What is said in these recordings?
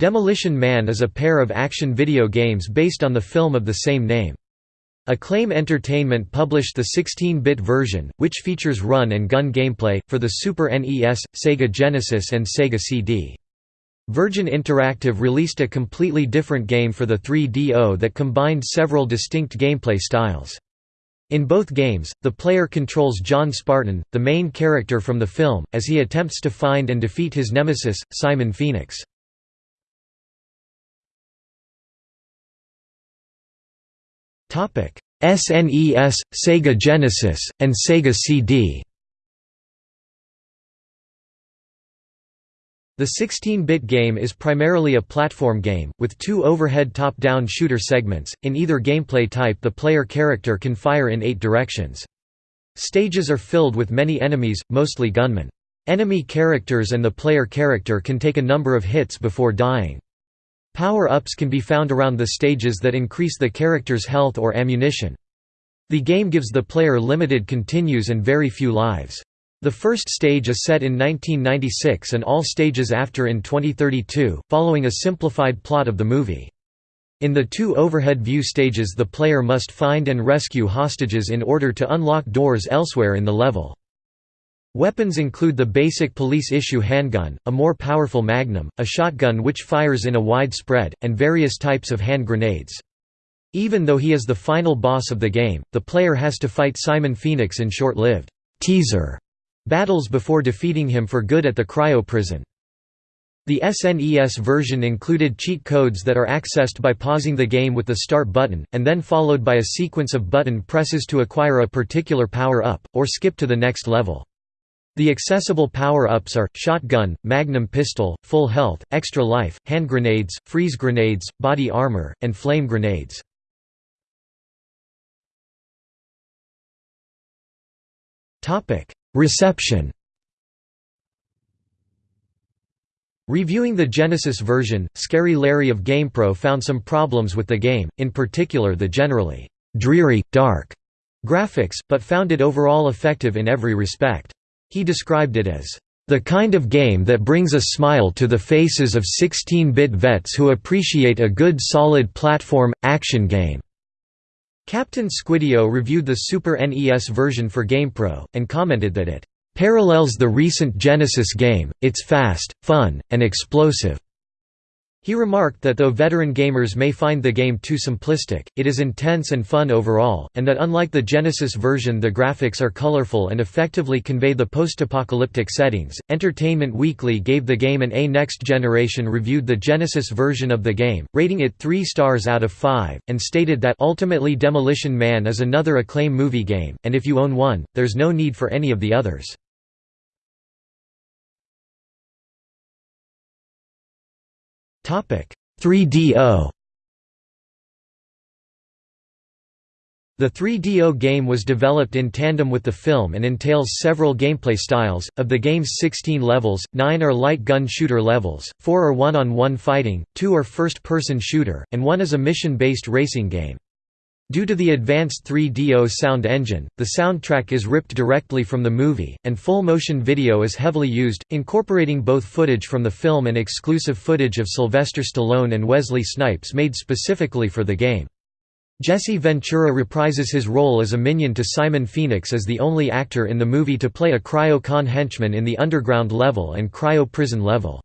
Demolition Man is a pair of action video games based on the film of the same name. Acclaim Entertainment published the 16-bit version, which features run-and-gun gameplay, for the Super NES, Sega Genesis and Sega CD. Virgin Interactive released a completely different game for the 3DO that combined several distinct gameplay styles. In both games, the player controls John Spartan, the main character from the film, as he attempts to find and defeat his nemesis, Simon Phoenix. SNES, Sega Genesis, and Sega CD The 16-bit game is primarily a platform game, with two overhead top-down shooter segments. In either gameplay type the player character can fire in eight directions. Stages are filled with many enemies, mostly gunmen. Enemy characters and the player character can take a number of hits before dying. Power-ups can be found around the stages that increase the character's health or ammunition. The game gives the player limited continues and very few lives. The first stage is set in 1996 and all stages after in 2032, following a simplified plot of the movie. In the two overhead view stages the player must find and rescue hostages in order to unlock doors elsewhere in the level. Weapons include the basic police-issue handgun, a more powerful magnum, a shotgun which fires in a wide spread, and various types of hand grenades. Even though he is the final boss of the game, the player has to fight Simon Phoenix in short-lived teaser battles before defeating him for good at the cryo prison. The SNES version included cheat codes that are accessed by pausing the game with the start button, and then followed by a sequence of button presses to acquire a particular power-up, or skip to the next level. The accessible power-ups are, shotgun, magnum pistol, full health, extra life, hand grenades, freeze grenades, body armor, and flame grenades. Reception Reviewing the Genesis version, Scary Larry of GamePro found some problems with the game, in particular the generally «dreary, dark» graphics, but found it overall effective in every respect. He described it as the kind of game that brings a smile to the faces of 16-bit vets who appreciate a good solid platform, action game." Captain Squideo reviewed the Super NES version for GamePro, and commented that it "...parallels the recent Genesis game, it's fast, fun, and explosive." He remarked that though veteran gamers may find the game too simplistic, it is intense and fun overall, and that unlike the Genesis version the graphics are colorful and effectively convey the post-apocalyptic settings. Entertainment Weekly gave the game an A. Next Generation reviewed the Genesis version of the game, rating it 3 stars out of 5, and stated that ultimately Demolition Man is another Acclaim movie game, and if you own one, there's no need for any of the others. 3DO The 3DO game was developed in tandem with the film and entails several gameplay styles. Of the game's 16 levels, 9 are light gun shooter levels, 4 are one on one fighting, 2 are first person shooter, and 1 is a mission based racing game. Due to the advanced 3DO sound engine, the soundtrack is ripped directly from the movie, and full-motion video is heavily used, incorporating both footage from the film and exclusive footage of Sylvester Stallone and Wesley Snipes made specifically for the game. Jesse Ventura reprises his role as a minion to Simon Phoenix as the only actor in the movie to play a cryo-con henchman in the underground level and cryo-prison level.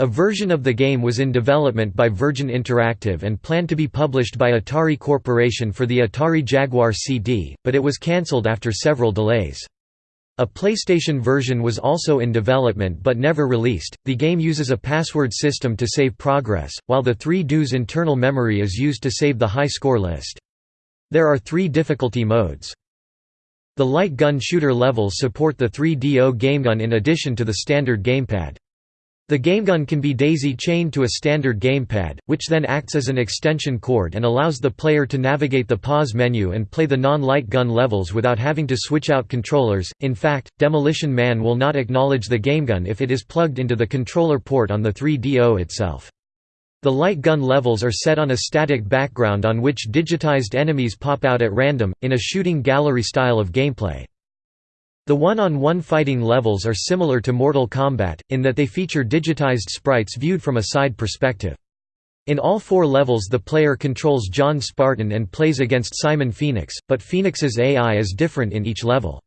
A version of the game was in development by Virgin Interactive and planned to be published by Atari Corporation for the Atari Jaguar CD, but it was cancelled after several delays. A PlayStation version was also in development but never released. The game uses a password system to save progress, while the 3DO's internal memory is used to save the high score list. There are three difficulty modes. The light gun shooter levels support the 3DO gamegun in addition to the standard gamepad. The gamegun can be daisy-chained to a standard gamepad, which then acts as an extension cord and allows the player to navigate the pause menu and play the non-light gun levels without having to switch out controllers. In fact, Demolition Man will not acknowledge the gamegun if it is plugged into the controller port on the 3DO itself. The light gun levels are set on a static background on which digitized enemies pop out at random, in a shooting gallery style of gameplay. The one-on-one fighting levels are similar to Mortal Kombat, in that they feature digitized sprites viewed from a side perspective. In all four levels the player controls John Spartan and plays against Simon Phoenix, but Phoenix's AI is different in each level.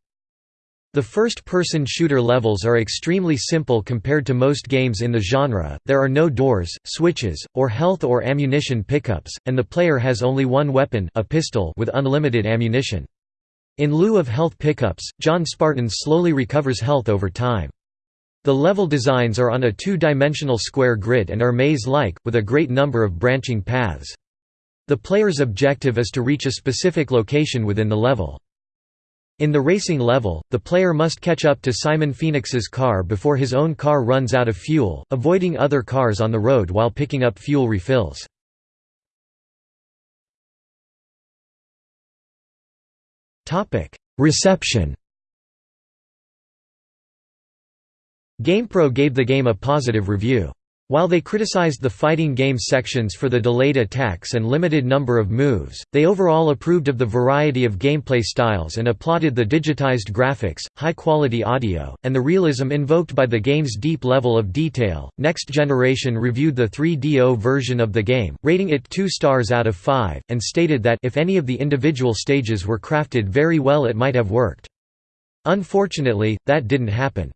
The first-person shooter levels are extremely simple compared to most games in the genre, there are no doors, switches, or health or ammunition pickups, and the player has only one weapon a pistol with unlimited ammunition. In lieu of health pickups, John Spartan slowly recovers health over time. The level designs are on a two-dimensional square grid and are maze-like, with a great number of branching paths. The player's objective is to reach a specific location within the level. In the racing level, the player must catch up to Simon Phoenix's car before his own car runs out of fuel, avoiding other cars on the road while picking up fuel refills. Reception GamePro gave the game a positive review. While they criticized the fighting game sections for the delayed attacks and limited number of moves, they overall approved of the variety of gameplay styles and applauded the digitized graphics, high-quality audio, and the realism invoked by the game's deep level of detail. Next Generation reviewed the 3DO version of the game, rating it 2 stars out of 5, and stated that if any of the individual stages were crafted very well it might have worked. Unfortunately, that didn't happen.